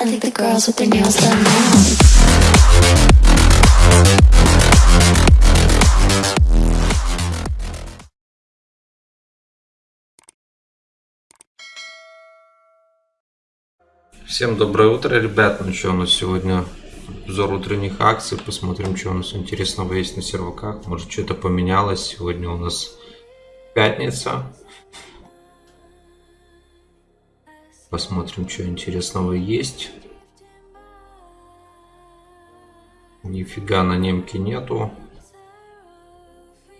I think the girls with their nails done now. Всем доброе утро, ребят. Ну что, у нас сегодня обзор утренних акций. Посмотрим, что у нас интересного есть на серваках. Может, что-то поменялось. Сегодня у нас пятница. Посмотрим, что интересного есть. Нифига на немке нету.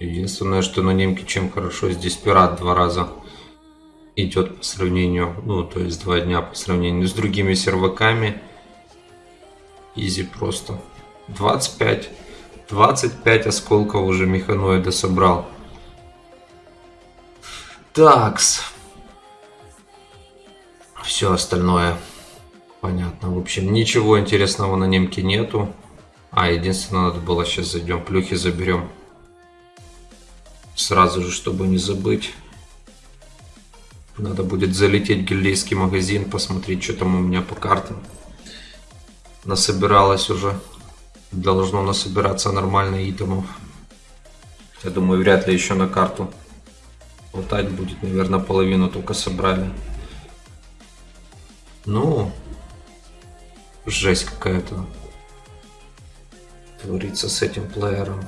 Единственное, что на немке чем хорошо, здесь пират два раза идет по сравнению, ну, то есть два дня по сравнению с другими серваками. Изи просто. 25. 25 осколков уже механоида собрал. Такс. Все остальное понятно. В общем, ничего интересного на немке нету. А, единственное, надо было сейчас зайдем, плюхи заберем. Сразу же, чтобы не забыть. Надо будет залететь в гильдейский магазин, посмотреть, что там у меня по картам. Насобиралось уже. Должно насобираться нормально итемов. Я думаю, вряд ли еще на карту хватать будет. Наверное, половину только собрали. Ну, жесть какая-то творится с этим плеером.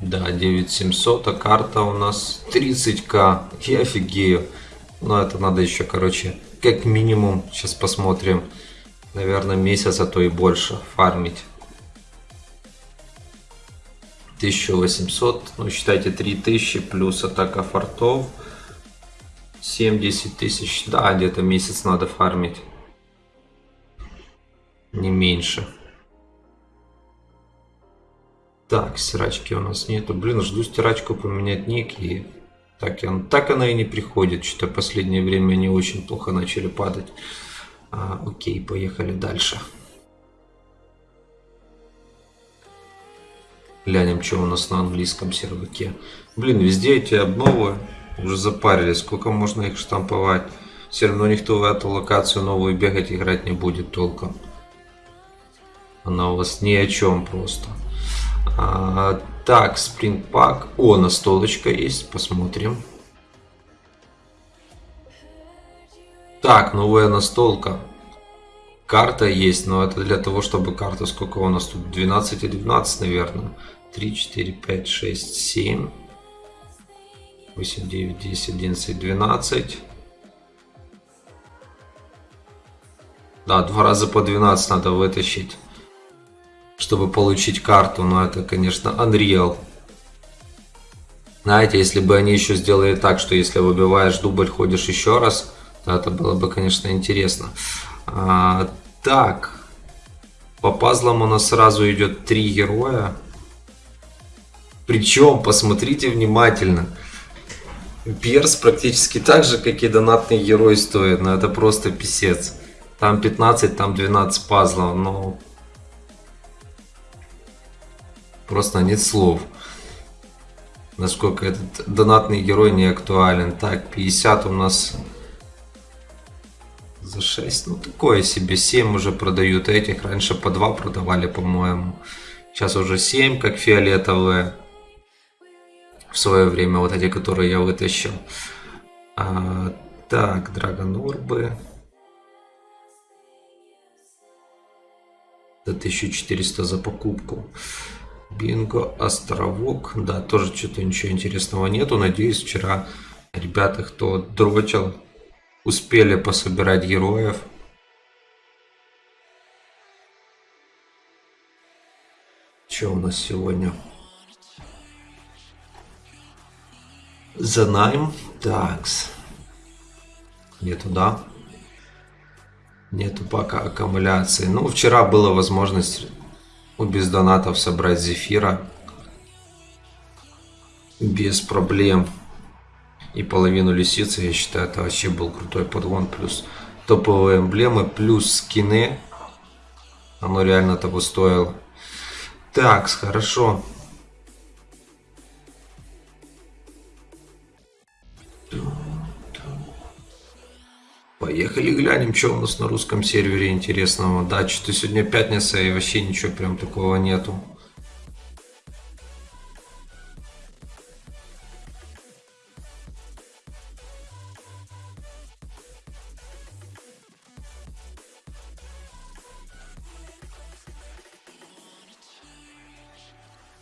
Да, 9700, а карта у нас 30к. Я офигею. Но это надо еще, короче, как минимум, сейчас посмотрим, наверное, месяц, а то и больше фармить. 1800, ну считайте 3000 плюс атака фортов. 70 тысяч, да, где-то месяц надо фармить. Не меньше. Так, стирачки у нас нету. Блин, жду стирачку поменять ник и так, он, так она и не приходит. Что-то последнее время они очень плохо начали падать. А, окей, поехали дальше. Глянем, что у нас на английском серваке. Блин, везде эти обновы уже запарились. Сколько можно их штамповать? Все равно никто в эту локацию новую бегать играть не будет толком. Она у вас ни о чем просто. А, так, Pack. О, настолочка есть. Посмотрим. Так, новая настолка. Карта есть, но это для того, чтобы карта, сколько у нас тут? 12 и 12, наверное. 3, 4, 5, 6, 7. 8, 9, 10, 11, 12. Да, два раза по 12 надо вытащить чтобы получить карту, но это, конечно, Unreal. Знаете, если бы они еще сделали так, что если выбиваешь дубль, ходишь еще раз, то это было бы, конечно, интересно. А, так, по пазлам у нас сразу идет три героя. Причем, посмотрите внимательно, Перс практически так же, как и донатный герой стоит, но это просто писец. Там 15, там 12 пазлов, но Просто нет слов. Насколько этот донатный герой не актуален. Так, 50 у нас за 6. Ну, такое себе. 7 уже продают этих. Раньше по 2 продавали, по-моему. Сейчас уже 7, как фиолетовые. В свое время, вот эти, которые я вытащил. А, так, Драгонорбы. За 1400 за покупку. Бинго, островок. Да, тоже что-то ничего интересного нету. Надеюсь, вчера ребята, кто дрочил, успели пособирать героев. Что у нас сегодня? За найм. Такс. Нету, да? Нету пока аккумуляции. Ну, вчера была возможность без донатов собрать зефира без проблем. И половину лисицы, я считаю, это вообще был крутой подгон. Плюс топовые эмблемы плюс скины. Оно реально того стоило. Так, хорошо. Поехали глянем, что у нас на русском сервере интересного. Да, что-то сегодня пятница и вообще ничего прям такого нету.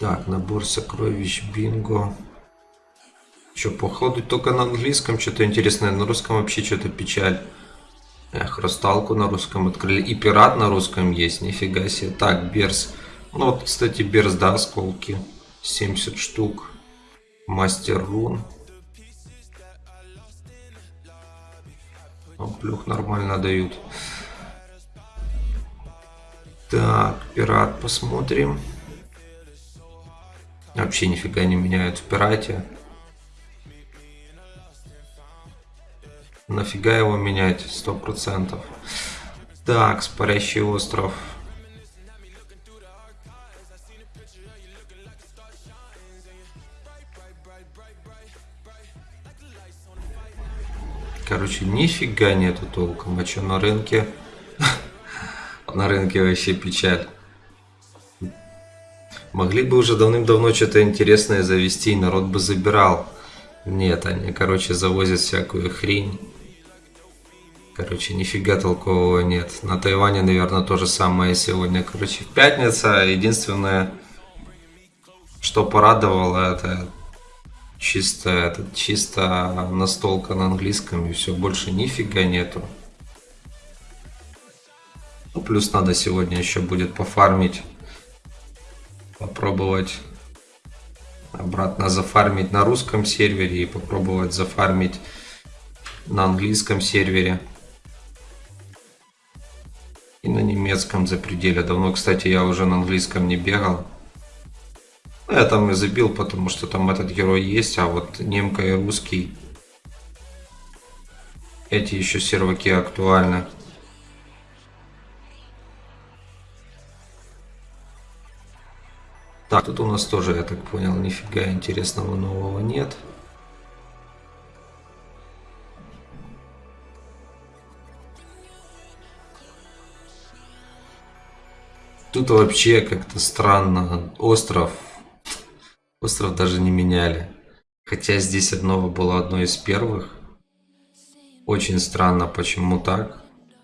Так, набор сокровищ, бинго. Что, походу только на английском что-то интересное, на русском вообще что-то печаль. Эх, Росталку на русском открыли. И пират на русском есть, нифига себе. Так, Берс. Ну вот, кстати, Берс, да, осколки. 70 штук. Мастер рун. Плюх нормально дают. Так, пират посмотрим. Вообще нифига не меняют в пирате. Нафига его менять? Сто процентов. Так, спарящий остров. Короче, нифига нету толком. А что на рынке? На рынке вообще печаль. Могли бы уже давным-давно что-то интересное завести, и народ бы забирал. Нет, они, короче, завозят всякую хрень. Короче, нифига толкового нет. На Тайване, наверное, то же самое сегодня. Короче, пятница. Единственное, что порадовало, это чисто, это чисто настолка на английском. И все, больше нифига нету. Ну, плюс надо сегодня еще будет пофармить попробовать обратно зафармить на русском сервере и попробовать зафармить на английском сервере немецком за пределе. Давно, кстати, я уже на английском не бегал. Ну, я там и забил, потому что там этот герой есть, а вот немка и русский эти еще серваки актуальны. Так, тут у нас тоже, я так понял, нифига интересного нового нет. Тут вообще как-то странно. Остров. Остров даже не меняли. Хотя здесь одно было одно из первых. Очень странно, почему так.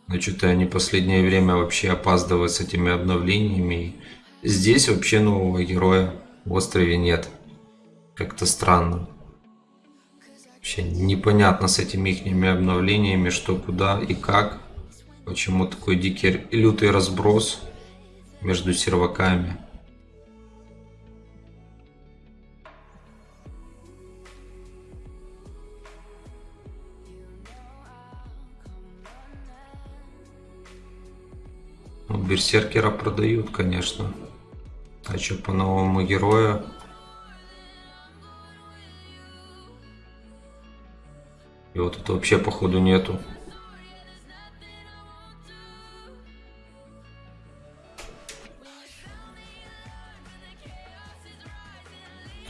Но что-то они последнее время вообще опаздывают с этими обновлениями. Здесь вообще нового героя в острове нет. Как-то странно. Вообще непонятно с этими их обновлениями, что куда и как. Почему такой дикий лютый разброс между серваками. Ну, берсеркера продают, конечно. А что по новому герою? Вот это вообще походу нету.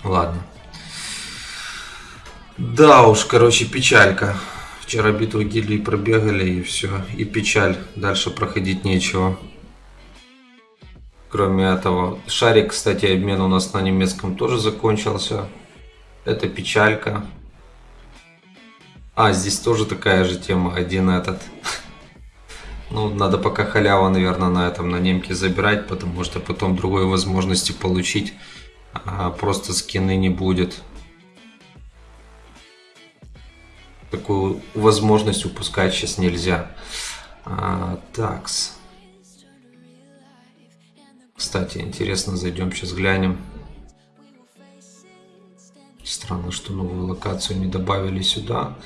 Ладно. Да уж, короче, печалька. Вчера битву гильдии пробегали и все. И печаль. Дальше проходить нечего. Кроме этого, шарик, кстати, обмен у нас на немецком тоже закончился. Это печалька. А, здесь тоже такая же тема, один этот. Ну, надо пока халява, наверное, на этом, на немке забирать, потому что потом другой возможности получить а просто скины не будет. Такую возможность упускать сейчас нельзя. А, такс. Кстати, интересно, зайдем сейчас глянем. Странно, что новую локацию не добавили сюда.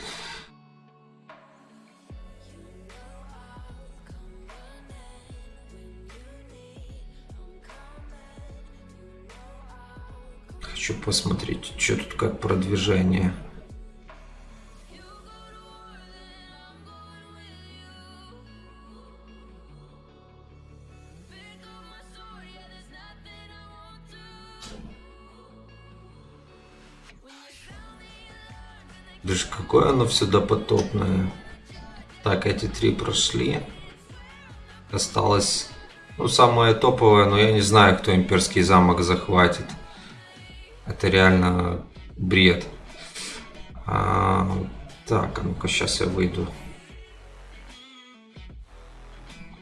Хочу посмотреть, что тут как продвижение. Даже какое оно все допотопное. Так, эти три прошли. Осталось, ну, самое топовое, но я не знаю, кто имперский замок захватит. Это реально бред. А, так, а ну-ка, сейчас я выйду.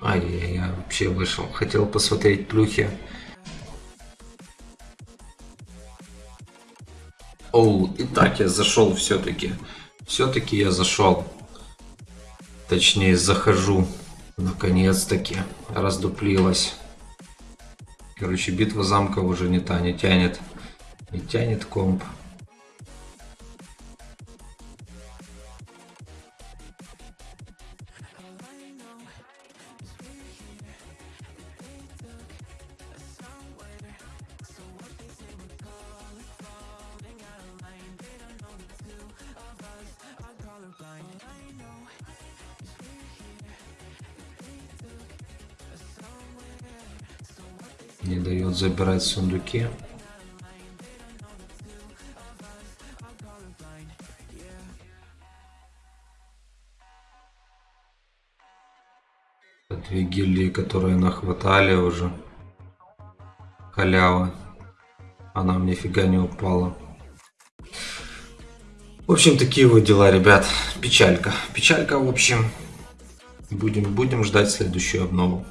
Ай, я, я вообще вышел. Хотел посмотреть плюхи. Оу, и так я зашел все-таки. Все-таки я зашел. Точнее, захожу. Наконец-таки. Раздуплилась. Короче, битва замков уже не та, не тянет. Не тянет комп. Не дает забирать сундуки. Две гильдии, которые нахватали уже. Халява. Она мне фига не упала. В общем, такие вот дела, ребят. Печалька. Печалька, в общем. Будем, будем ждать следующую обнову.